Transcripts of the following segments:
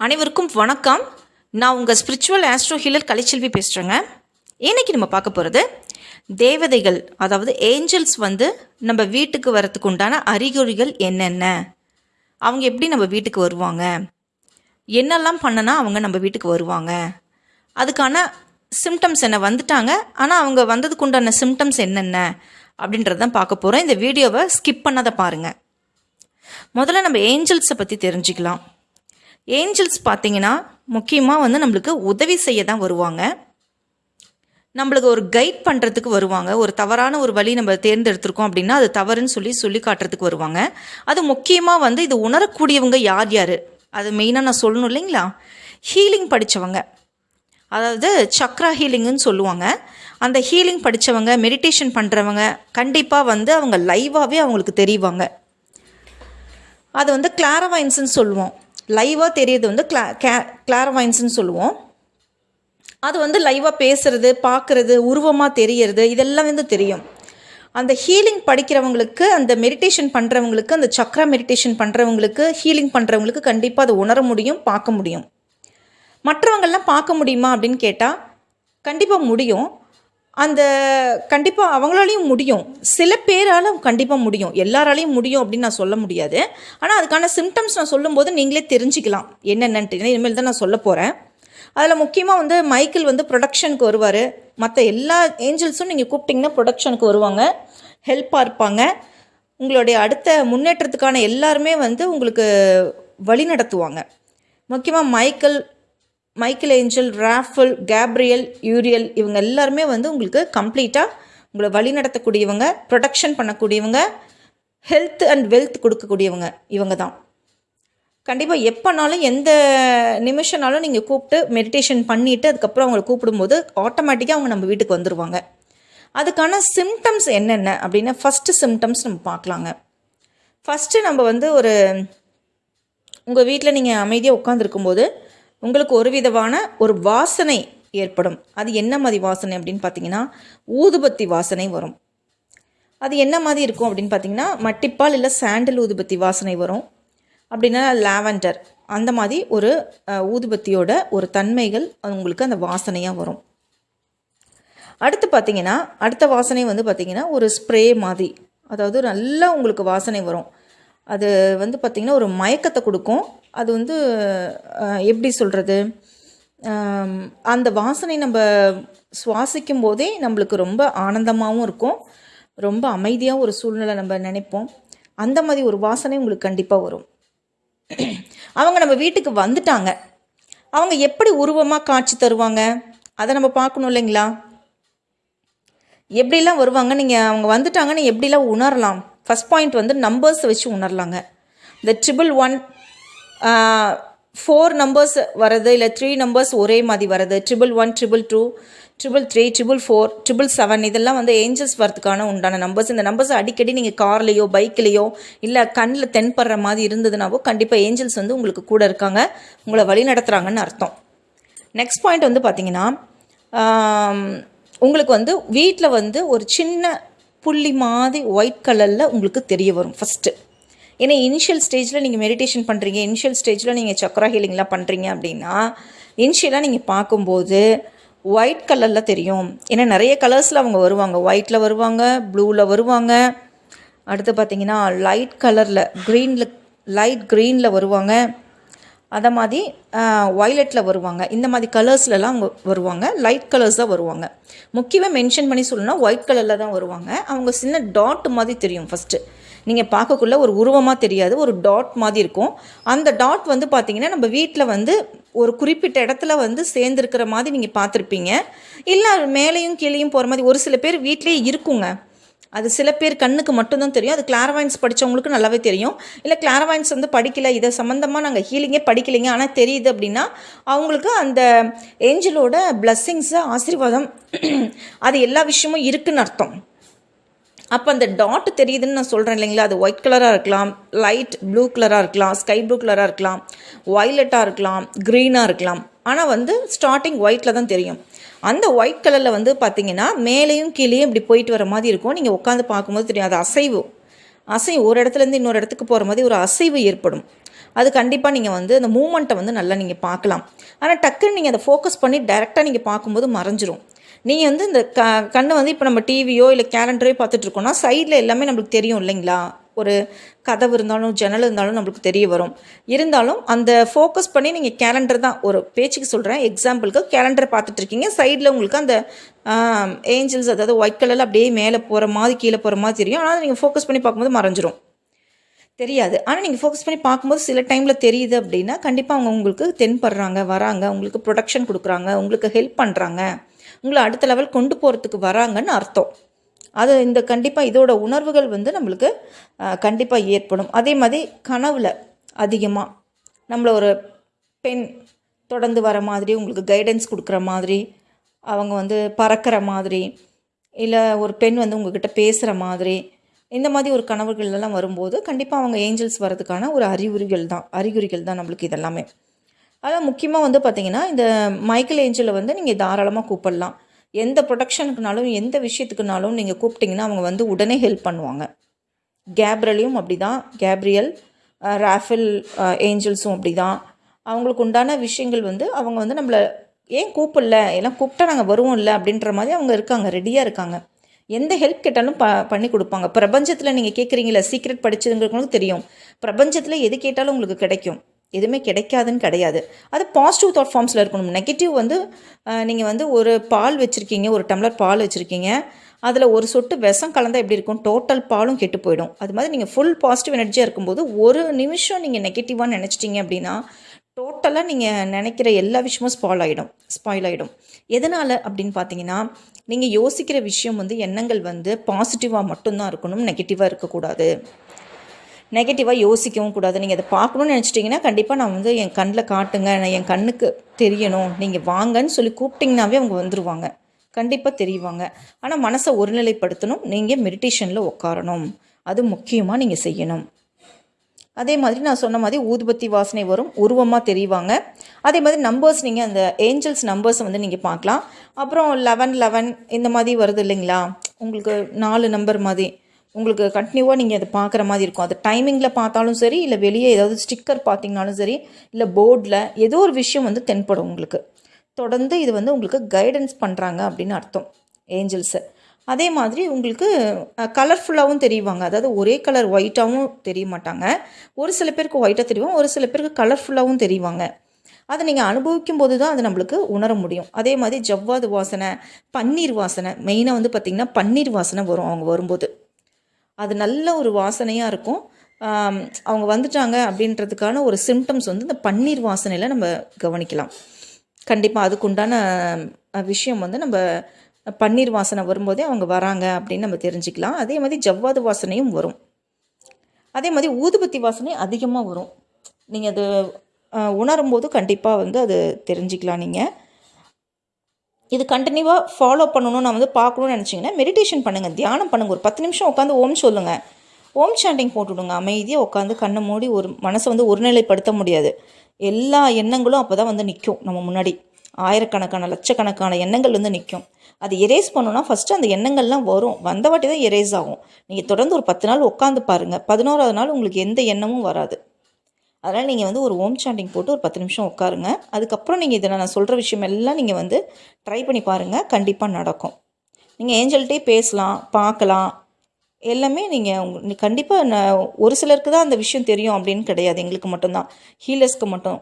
அனைவருக்கும் வணக்கம். நான் உங்கள் ஸ்பிரிச்சுவல் ஆஸ்ட்ரோ ஹீலர் கலைச்செல்வி பேசுகிறேங்க இன்னைக்கு நம்ம பார்க்க போகிறது தேவதைகள் அதாவது ஏஞ்சல்ஸ் வந்து நம்ம வீட்டுக்கு வரத்துக்கு உண்டான அறிகுறிகள் என்னென்ன? அவங்க எப்படி நம்ம வீட்டுக்கு வருவாங்க? என்னெல்லாம் பண்ணனா அவங்க நம்ம வீட்டுக்கு வருவாங்க? அதுக்கான சிம்டம்ஸ் என்ன வந்துட்டாங்க? ஆனால் அவங்க வந்ததுக்கு உண்டான சிம்டம்ஸ் என்னென்ன? அப்படின்றதான் பார்க்க போகிறோம் இந்த வீடியோவை ஸ்கிப் பண்ணாத பாருங்கள் முதல்ல நம்ம ஏஞ்சல்ஸை பற்றி தெரிஞ்சுக்கலாம். ஏஞ்சல்ஸ் பார்த்தீங்கன்னா முக்கியமாக வந்து நம்மளுக்கு உதவி செய்ய தான் வருவாங்க. நம்மளுக்கு ஒரு கைட் பண்ணுறதுக்கு வருவாங்க. ஒரு தவறான ஒரு வழி நம்ம தேர்ந்தெடுத்திருக்கோம் அப்படின்னா அது தவறுன்னு சொல்லி சொல்லி காட்டுறதுக்கு வருவாங்க. அது முக்கியமாக வந்து இது உணரக்கூடியவங்க யார் யார்? அது மெயினாக நான் சொல்லணும் இல்லைங்களா? ஹீலிங் படித்தவங்க அதாவது சக்ரா ஹீலிங்குன்னு சொல்லுவாங்க. அந்த ஹீலிங் படித்தவங்க மெடிடேஷன் பண்ணுறவங்க கண்டிப்பாக வந்து அவங்க லைவாகவே அவங்களுக்கு தெரிவாங்க. அது வந்து கிளாரவைன்ஸ்னு சொல்லுவோம். லைவாக தெரியுது வந்து கிளா கே கிளாரவைன்ஸ்னு சொல்லுவோம். அது வந்து லைவாக பேசுறது பார்க்குறது உருவமாக தெரியறது இதெல்லாம் வந்து தெரியும். அந்த ஹீலிங் படிக்கிறவங்களுக்கு அந்த மெடிடேஷன் பண்ணுறவங்களுக்கு அந்த சக்ரா மெடிடேஷன் பண்ணுறவங்களுக்கு ஹீலிங் பண்ணுறவங்களுக்கு கண்டிப்பாக அதை உணர முடியும் பார்க்க முடியும். மற்றவங்கள்லாம் பார்க்க முடியுமா அப்படின்னு கேட்டால் கண்டிப்பாக முடியும். அந்த கண்டிப்பாக அவங்களாலையும் முடியும். சில பேரால் கண்டிப்பாக முடியும். எல்லாராலையும் முடியும் அப்படின்னு நான் சொல்ல முடியாது. ஆனால் அதுக்கான சிம்டம்ஸ் நான் சொல்லும்போது நீங்களே தெரிஞ்சுக்கலாம். என்னென்னன்ட்டு. இனிமேல் தான் நான் சொல்ல போகிறேன் அதில் முக்கியமாக வந்து மைக்கேல் வந்து ப்ரொடக்ஷனுக்கு வருவார். மற்ற எல்லா ஏஞ்சல்ஸும் நீங்கள் கூப்பிட்டிங்கன்னா ப்ரொடக்ஷனுக்கு வருவாங்க. ஹெல்ப்பாக இருப்பாங்க. உங்களுடைய அடுத்த முன்னேற்றத்துக்கான எல்லாருமே வந்து உங்களுக்கு வழி நடத்துவாங்க. முக்கியமாக Michael Michael angel Raphael Gabriel Uriel இவங்க எல்லாருமே வந்து உங்களுக்கு கம்ப்ளீட்டாக உங்களை வழி நடத்தக்கூடியவங்க ப்ரொடெக்ஷன் பண்ணக்கூடியவங்க ஹெல்த் அண்ட் வெல்த் கொடுக்கக்கூடியவங்க இவங்க தான். கண்டிப்பாக எப்போனாலும் எந்த நிமிஷம்னாலும் நீங்கள் கூப்பிட்டு மெடிடேஷன் பண்ணிவிட்டு அதுக்கப்புறம் அவங்களை கூப்பிடும்போது ஆட்டோமேட்டிக்காக அவங்க நம்ம வீட்டுக்கு வந்துடுவாங்க அதுக்கான சிம்டம்ஸ் என்னென்ன அப்படின்னா ஃபஸ்ட்டு சிம்டம்ஸ் நம்ம பார்க்கலாங்க. ஃபஸ்ட்டு நம்ம வந்து ஒரு உங்கள் வீட்டில் நீங்கள் அமைதியாக உட்காந்துருக்கும்போது உங்களுக்கு ஒரு விதமான ஒரு வாசனை ஏற்படும். அது என்ன மாதிரி வாசனை அப்படின்னு பார்த்தீங்கன்னா ஊதுபத்தி வாசனை வரும். அது என்ன மாதிரி இருக்கும் அப்படின்னு பார்த்தீங்கன்னா மட்டிப்பால் இல்லை சாண்டில் ஊதுபத்தி வாசனை வரும். அப்படின்னா லாவெண்டர் அந்த மாதிரி ஒரு ஊதுபத்தியோட ஒரு தன்மைகள் அது உங்களுக்கு அந்த வாசனையாக வரும். அடுத்து பார்த்தீங்கன்னா அடுத்த வாசனை வந்து பார்த்தீங்கன்னா ஒரு ஸ்ப்ரே மாதிரி. அதாவது நல்லா உங்களுக்கு வாசனை வரும். அது வந்து பார்த்திங்கன்னா ஒரு மயக்கத்தை கொடுக்கும். அது வந்து எப்படி சொல்கிறது அந்த வாசனை நம்ம சுவாசிக்கும் போதே நம்மளுக்கு ரொம்ப ஆனந்தமாகவும் இருக்கும். ரொம்ப அமைதியாக ஒரு சூழ்நிலை நம்ம நினைப்போம். அந்த மாதிரி ஒரு வாசனை உங்களுக்கு கண்டிப்பாக வரும். அவங்க நம்ம வீட்டுக்கு வந்துட்டாங்க. அவங்க எப்படி உருவமாக காட்சி தருவாங்க? அதை நம்ம பார்க்கணும் இல்லைங்களா? எப்படிலாம் வருவாங்க? நீங்கள் அவங்க வந்துட்டாங்கன்னு எப்படிலாம் உணரலாம்? ஃபஸ்ட் பாயிண்ட் வந்து நம்பர்ஸ் வச்சு உணரலாங்க. இந்த ட்ரிபிள் ஒன் ஃபோர் நம்பர்ஸ் வர்றது இல்லை த்ரீ நம்பர்ஸ் ஒரே மாதிரி வர்றது triple one triple two triple three triple four triple seven இதெல்லாம் வந்து ஏஞ்சல்ஸ் வரதுக்கான உண்டான நம்பர்ஸ் இந்த நம்பர்ஸ் அடிக்கடி நீங்கள் கார்லேயோ பைக்லேயோ இல்லை கண்ணில் தென்படுற மாதிரி இருந்ததுனாவோ கண்டிப்பாக ஏஞ்சல்ஸ் வந்து உங்களுக்கு கூட இருக்காங்க உங்களை வழி நடத்துகிறாங்கன்னு அர்த்தம். நெக்ஸ்ட் பாயிண்ட் வந்து பார்த்தீங்கன்னா உங்களுக்கு வந்து வீட்டில் வந்து ஒரு சின்ன புள்ளி மாதிரி ஒயிட் கலரில் உங்களுக்கு தெரிய வரும் ஃபஸ்ட்டு ஏன்னா இனிஷியல் ஸ்டேஜில் நீங்கள் மெடிடேஷன் பண்ணுறீங்க இனிஷியல் ஸ்டேஜில் நீங்கள் சக்ரா ஹீலிங்லாம் பண்ணுறீங்க அப்படின்னா இனிஷியலாக நீங்கள் பார்க்கும்போது ஒயிட் கலரில் தெரியும். ஏன்னா நிறைய கலர்ஸில் அவங்க வருவாங்க. ஒயிட்டில் வருவாங்க ப்ளூவில் வருவாங்க. அடுத்து பார்த்தீங்கன்னா லைட் கலரில் க்ரீனில் லைட் க்ரீனில் வருவாங்க. அதை மாதிரி ஒய்லெட்டில் வருவாங்க. இந்த மாதிரி கலர்ஸ்லலாம் அவங்க வருவாங்க. லைட் கலர்ஸ் தான் வருவாங்க. முக்கியமாக மென்ஷன் பண்ணி சொல்லணும்னா ஒயிட் கலரில் தான் வருவாங்க. அவங்க சின்ன டாட் மாதிரி தெரியும் ஃபஸ்ட்டு நீங்கள் பார்க்கக்குள்ள ஒரு உருவமாக தெரியாது ஒரு டாட் மாதிரி இருக்கும். அந்த டாட் வந்து பார்த்தீங்கன்னா நம்ம வீட்டில் வந்து ஒரு குறிப்பிட்ட இடத்துல வந்து சேர்ந்துருக்கிற மாதிரி நீங்கள் பார்த்துருப்பீங்க. இல்லை மேலேயும் கீழேயும் போகிற மாதிரி ஒரு சில பேர் வீட்டிலேயே இருக்குங்க. அது சில பேர் கண்ணுக்கு மட்டும்தான் தெரியும். அது கிளாரவாயின்ஸ் படித்தவங்களுக்கு நல்லாவே தெரியும். இல்லை கிளாரவாயின்ஸ் வந்து படிக்கல இதை சம்மந்தமாக நாங்கள் ஹீலிங்கே படிக்கலைங்க. ஆனால் தெரியுது அப்படின்னா அவங்களுக்கு அந்த ஏஞ்சலோட பிளஸ்ஸிங்ஸு ஆசீர்வாதம் அது எல்லா விஷயமும் இருக்குன்னு அர்த்தம். அப்போ அந்த டாட் தெரியுதுன்னு நான் சொல்கிறேன் இல்லைங்களா? அது ஒயிட் கலராக இருக்கலாம் லைட் ப்ளூ கலராக இருக்கலாம் ஸ்கை ப்ளூ கலராக இருக்கலாம் ஒய்லெட்டாக இருக்கலாம் க்ரீனாக இருக்கலாம். ஆனால் வந்து ஸ்டார்டிங் ஒயிட்டில் தான் தெரியும். அந்த ஒயிட் கலரில் வந்து பார்த்தீங்கன்னா மேலேயும் கீழேயும் இப்படி போயிட்டு வர மாதிரி இருக்கும். நீங்கள் உட்காந்து பார்க்கும்போது தெரியும். அது அசைவு. அசைவு ஒரு இடத்துலேருந்து இன்னொரு இடத்துக்கு போகிற மாதிரி ஒரு அசைவு ஏற்படும். அது கண்டிப்பாக நீங்கள் வந்து அந்த மூமெண்ட்டை வந்து நல்லா நீங்கள் பார்க்கலாம். ஆனால் டக்குன்னு நீங்கள் அதை ஃபோக்கஸ் பண்ணி டைரெக்டாக நீங்கள் பார்க்கும்போது மறைஞ்சிரும். நீங்கள் வந்து இந்த க கண்ணை வந்து இப்போ நம்ம டிவியோ இல்லை கேலண்டரோ பார்த்துட்ருக்கோன்னா சைடில் எல்லாமே நம்மளுக்கு தெரியும் இல்லைங்களா? ஒரு கதவு இருந்தாலும் ஜன்னல் இருந்தாலும் நம்மளுக்கு தெரிய வரும். இருந்தாலும் அந்த ஃபோக்கஸ் பண்ணி நீங்கள் கேலண்டர் தான் ஒரு பேச்சுக்கு சொல்கிறேன் எக்ஸாம்பிளுக்கு கேலண்டர் பார்த்துட்ருக்கீங்க சைடில் உங்களுக்கு அந்த ஏஞ்சல்ஸ் அதாவது ஒயிட் கலரில் அப்படியே மேலே போகிற மாதிரி கீழே போகிற மாதிரி தெரியும். ஆனால் நீங்கள் ஃபோக்கஸ் பண்ணி பார்க்கும்போது மறைஞ்சிரும். தெரியாது. ஆனால் நீங்கள் ஃபோக்கஸ் பண்ணி பார்க்கும்போது சில டைமில் தெரியுது அப்படின்னா கண்டிப்பாக அவங்க உங்களுக்கு தென்படுறாங்க வராங்க உங்களுக்கு ப்ரொடக்ஷன் கொடுக்குறாங்க உங்களுக்கு ஹெல்ப் பண்ணுறாங்க உங்களை அடுத்த லெவல் கொண்டு போகிறதுக்கு வராங்கன்னு அர்த்தம். அது இந்த கண்டிப்பாக இதோட உணர்வுகள் வந்து நம்மளுக்கு கண்டிப்பாக ஏற்படும். அதே மாதிரி கனவில் அதிகமாக நம்மளை ஒரு பெண் தொடர்ந்து வர மாதிரி உங்களுக்கு கைடன்ஸ் கொடுக்குற மாதிரி அவங்க வந்து பறக்கிற மாதிரி இல்லை ஒரு பெண் வந்து உங்ககிட்ட பேசுகிற மாதிரி இந்த மாதிரி ஒரு கனவுகள் எல்லாம் வரும்போது கண்டிப்பாக அவங்க ஏஞ்சல்ஸ் வரதுக்கான ஒரு அறிகுறிகள் தான் அறிகுறிகள் தான் நம்மளுக்கு இதெல்லாமே. அதான் முக்கியமாக வந்து பார்த்திங்கன்னா இந்த மைக்கேல் ஏஞ்சலை வந்து நீங்கள் தாராளமாக கூப்பிடலாம். எந்த ப்ரொடக்ஷனுக்குனாலும் எந்த விஷயத்துக்குனாலும் நீங்கள் கூப்பிட்டிங்கன்னா அவங்க வந்து உடனே ஹெல்ப் பண்ணுவாங்க. கேப்ரலையும் அப்படி தான் கேப்ரியல் ராஃபில் ஏஞ்சல்ஸும் அப்படி தான் அவங்களுக்கு உண்டான விஷயங்கள் வந்து அவங்க வந்து நம்மளை ஏன் கூப்பிடல? எல்லாம் கூப்பிட்டா நாங்கள் வருவோம் இல்லை அப்படின்ற மாதிரி அவங்க இருக்காங்க. ரெடியாக இருக்காங்க. எந்த ஹெல்ப் கேட்டாலும் ப பண்ணி கொடுப்பாங்க. பிரபஞ்சத்தில் நீங்கள் கேட்குறீங்களா சீக்ரெட் படிச்சதுங்களுக்கு தெரியும். பிரபஞ்சத்தில் எது கேட்டாலும் உங்களுக்கு கிடைக்கும். எதுவுமே கிடைக்காதுன்னு கிடையாது. அது பாசிட்டிவ் தாட் ஃபார்ம்ஸில் இருக்கணும். நெகட்டிவ் வந்து நீங்கள் வந்து ஒரு பால் வச்சுருக்கீங்க ஒரு டம்ளர் பால் வச்சுருக்கீங்க. அதில் ஒரு சொட்டு விஷம் கலந்தால் எப்படி இருக்கும்? டோட்டல் பாலும் கெட்டு போயிடும். அது மாதிரி நீங்கள் ஃபுல் பாசிட்டிவ் எனர்ஜியாக இருக்கும்போது ஒரு நிமிஷம் நீங்கள் நெகட்டிவாக நினச்சிட்டிங்க அப்படின்னா டோட்டலாக நீங்கள் நினைக்கிற எல்லா விஷயமும் ஸ்பாயில் ஆகிடும் ஸ்பாயில் ஆகிடும் எதனால் அப்படின்னு பார்த்தீங்கன்னா நீங்கள் யோசிக்கிற விஷயம் வந்து எண்ணங்கள் வந்து பாசிட்டிவாக மட்டும்தான் இருக்கணும் நெகட்டிவாக இருக்கக்கூடாது. நெகட்டிவாக யோசிக்கவும் கூடாது. நீங்கள் அதை பார்க்கணுன்னு நினச்சிட்டிங்கன்னா கண்டிப்பாக நான் வந்து என் கண்ணில் காட்டுங்க. நான் என் கண்ணுக்கு தெரியணும். நீங்கள் வாங்கன்னு சொல்லி கூப்பிட்டிங்கனாவே அவங்க வந்துடுவாங்க கண்டிப்பாக தெரியுவாங்க ஆனால் மனசை ஒருநிலைப்படுத்தணும். நீங்கள் மெடிடேஷனில் உட்காரணும் அது முக்கியமாக நீங்கள் செய்யணும். அதே மாதிரி நான் சொன்ன மாதிரி ஊதுபத்தி வாசனை வரும். உருவமாக தெரிவாங்க. அதே மாதிரி நம்பர்ஸ் நீங்கள் அந்த ஏஞ்சல்ஸ் நம்பர்ஸை வந்து நீங்கள் பார்க்கலாம். அப்புறம் லெவன் லெவன் இந்த மாதிரி வருது இல்லைங்களா? உங்களுக்கு நாலு நம்பர் மாதிரி. உங்களுக்கு கண்டினியூவாக நீங்கள் அதை பார்க்குற மாதிரி இருக்கும். அது டைமிங்கில் பார்த்தாலும் சரி இல்லை வெளியே ஏதாவது ஸ்டிக்கர் பார்த்தீங்கனாலும் சரி இல்லை போர்டில் ஏதோ ஒரு விஷயம் வந்து தென்படும் உங்களுக்கு. தொடர்ந்து இது வந்து உங்களுக்கு கைடன்ஸ் பண்ணுறாங்க அப்படின்னு அர்த்தம். ஏஞ்சல்ஸு அதே மாதிரி உங்களுக்கு கலர்ஃபுல்லாகவும் தெரியுவாங்க அதாவது ஒரே கலர் ஒயிட்டாகவும் தெரிய மாட்டாங்க. ஒரு சில பேருக்கு ஒயிட்டாக தெரியும் ஒரு சில பேருக்கு கலர்ஃபுல்லாகவும் தெரிவாங்க. அதை நீங்கள் அனுபவிக்கும் போது தான் அது நம்மளுக்கு உணர முடியும். அதே மாதிரி ஜவ்வாது வாசனை பன்னீர் வாசனை மெயினாக வந்து பார்த்திங்கன்னா பன்னீர் வாசனை வரும் அவங்க வரும்போது. அது நல்ல ஒரு வாசனையாக இருக்கும். அவங்க வந்துட்டாங்க அப்படின்றதுக்கான ஒரு சிம்டம்ஸ் வந்து இந்த பன்னீர் வாசனையில் நம்ம கவனிக்கலாம். கண்டிப்பாக அதுக்குண்டான விஷயம் வந்து நம்ம பன்னீர் வாசனை வரும்போதே அவங்க வராங்க அப்படின்னு நம்ம தெரிஞ்சுக்கலாம். அதே மாதிரி ஜவ்வாது வாசனையும் வரும். அதே மாதிரி ஊதுபத்தி வாசனை அதிகமாக வரும். நீங்கள் அது உணரும்போது கண்டிப்பாக வந்து அது தெரிஞ்சுக்கலாம் நீங்கள் இது கண்டினியூவாக ஃபாலோ பண்ணணும் நான் வந்து பார்க்கணுன்னு நினச்சிங்கன்னா மெடிடேஷன் பண்ணுங்கள் தியானம் பண்ணுங்கள் ஒரு பத்து நிமிஷம் உட்காந்து ஓம் சொல்லுங்கள் ஓம் சாண்டிங் போட்டுவிடுங்க அமைதியாக உட்காந்து கண்ணை மூடி ஒரு மனசை வந்து ஒருநிலைப்படுத்த முடியாது. எல்லா எண்ணங்களும் அப்போ தான் வந்து நிற்கும் நம்ம முன்னாடி. ஆயிரக்கணக்கான லட்சக்கணக்கான எண்ணங்கள் வந்து நிற்கும் அது எரேஸ் பண்ணோன்னா ஃபஸ்ட்டு அந்த எண்ணங்கள்லாம் வரும். வந்த வாட்டி தான் எரேஸ் ஆகும். நீங்கள் தொடர்ந்து ஒரு பத்து நாள் உட்காந்து பாருங்கள் பதினோராவது நாள் உங்களுக்கு எந்த எண்ணமும் வராது. அதனால் நீங்கள் வந்து ஒரு ஓம் சாண்டிங் போட்டு ஒரு பத்து நிமிஷம் உட்காருங்க. அதுக்கப்புறம் நீங்கள் இதில் நான் சொல்கிற விஷயம் எல்லாம் நீங்கள் வந்து ட்ரை பண்ணி பாருங்கள் கண்டிப்பாக நடக்கும். நீங்கள் ஏஞ்சல்கிட்டே பேசலாம் பார்க்கலாம். எல்லாமே நீங்கள் உங்க கண்டிப்பாக நான் ஒரு சிலருக்கு தான் அந்த விஷயம் தெரியும் அப்படின்னு கிடையாது. எங்களுக்கு மட்டும்தான். ஹீலர்ஸ்க்கு மட்டும்.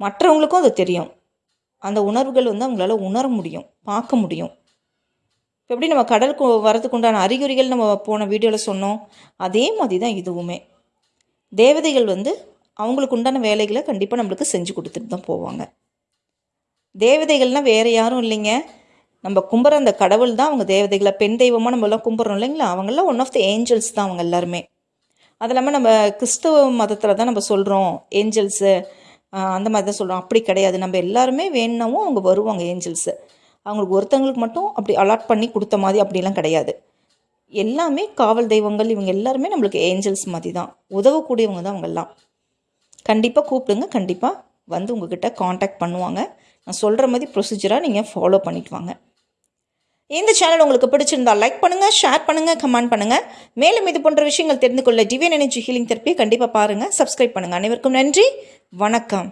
மற்றவங்களுக்கும் அது தெரியும். அந்த உணர்வுகள் வந்து அவங்களால உணர முடியும் பார்க்க முடியும். இப்போ எப்படி நம்ம கடலுக்கு வரதுக்கு உண்டான அறிகுறிகள் நம்ம போன வீடியோவில் சொன்னோம். அதே மாதிரி தான் இதுவுமே. தேவதைகள் வந்து அவங்களுக்கு உண்டான வேலைகளை கண்டிப்பாக நம்மளுக்கு செஞ்சு கொடுத்துட்டு தான் போவாங்க. தேவதைகள்னால் வேறு யாரும் இல்லைங்க. நம்ம கும்புற அந்த கடவுள் தான் அவங்க தேவதைகளை பெண் தெய்வமாக நம்மளாம் கும்பிட்றோம் இல்லைங்களா? அவங்களாம் ஒன் ஆஃப் த ஏஞ்சல்ஸ் தான் அவங்க எல்லாருமே. அது இல்லாமல் நம்ம கிறிஸ்துவ மதத்தில் தான் நம்ம சொல்கிறோம் ஏஞ்சல்ஸு அந்த மாதிரி தான் சொல்கிறோம் அப்படி கிடையாது. நம்ம எல்லாருமே வேணுனாவும் அவங்க வருவாங்க ஏஞ்சல்ஸு அவங்களுக்கு ஒருத்தவங்களுக்கு மட்டும் அப்படி அலாட் பண்ணி கொடுத்த மாதிரி அப்படிலாம் கிடையாது. எல்லாமே காவல் தெய்வங்கள். இவங்க எல்லாருமே நம்மளுக்கு ஏஞ்சல்ஸ் மாதிரி தான். உதவக்கூடியவங்க தான் அவங்கெல்லாம் கண்டிப்பாக கூப்பிடுங்க. கண்டிப்பாக வந்து உங்ககிட்ட காண்டாக்ட் பண்ணுவாங்க. நான் சொல்கிற மாதிரி ப்ரொசீஜராக நீங்கள் ஃபாலோ பண்ணிட்டு வாங்க. இந்த சேனல் உங்களுக்கு பிடிச்சிருந்தா லைக் பண்ணுங்கள் ஷேர் பண்ணுங்கள் கமெண்ட் பண்ணுங்கள் மேலும் இது போன்ற விஷயங்கள் தெரிந்து கொள்ள டிவியன் எனர்ஜி ஹீலிங் தெரப்பியை கண்டிப்பாக பாருங்கள் சப்ஸ்கிரைப் பண்ணுங்கள் அனைவருக்கும் நன்றி. வணக்கம்.